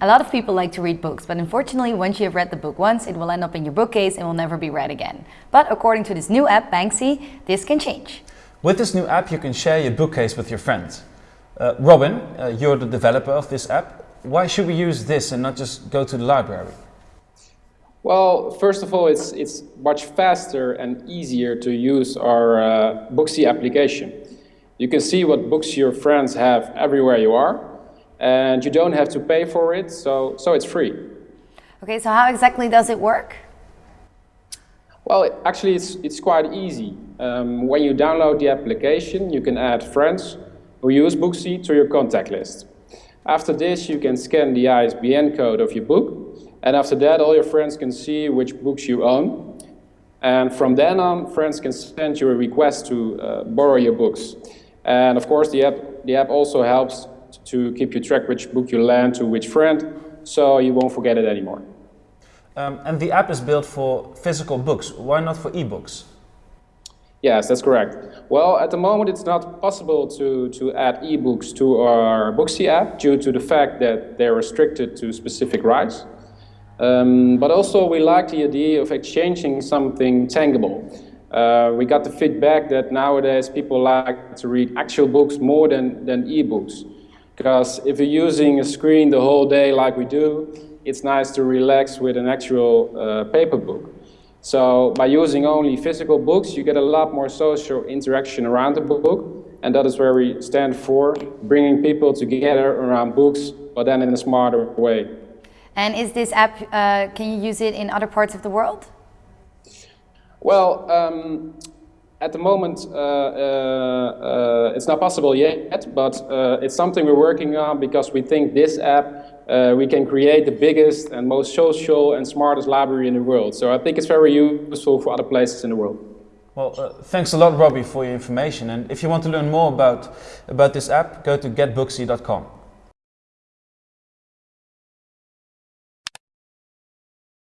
A lot of people like to read books, but unfortunately once you have read the book once, it will end up in your bookcase and will never be read again. But according to this new app, Booksy, this can change. With this new app you can share your bookcase with your friends. Uh, Robin, uh, you're the developer of this app. Why should we use this and not just go to the library? Well, first of all, it's, it's much faster and easier to use our uh, Booksy application. You can see what books your friends have everywhere you are, and you don't have to pay for it, so, so it's free. Okay, so how exactly does it work? Well, it, actually, it's, it's quite easy. Um, when you download the application, you can add friends who use Booksy to your contact list. After this, you can scan the ISBN code of your book, and after that, all your friends can see which books you own. And from then on, friends can send you a request to uh, borrow your books. And of course, the app, the app also helps to keep you track which book you lend to which friend, so you won't forget it anymore. Um, and the app is built for physical books. Why not for ebooks? Yes, that's correct. Well, at the moment it's not possible to, to add ebooks to our Booksy app due to the fact that they're restricted to specific rights. Um, but also we like the idea of exchanging something tangible. Uh, we got the feedback that nowadays people like to read actual books more than, than ebooks. Because if you're using a screen the whole day like we do, it's nice to relax with an actual uh, paper book. So by using only physical books, you get a lot more social interaction around the book. And that is where we stand for, bringing people together around books, but then in a smarter way. And is this app, uh, can you use it in other parts of the world? Well, um, at the moment, uh, uh, uh it's not possible yet, but uh, it's something we're working on because we think this app uh, we can create the biggest and most social and smartest library in the world. So I think it's very useful for other places in the world. Well, uh, thanks a lot, Robbie, for your information. And if you want to learn more about, about this app, go to getbooksy.com.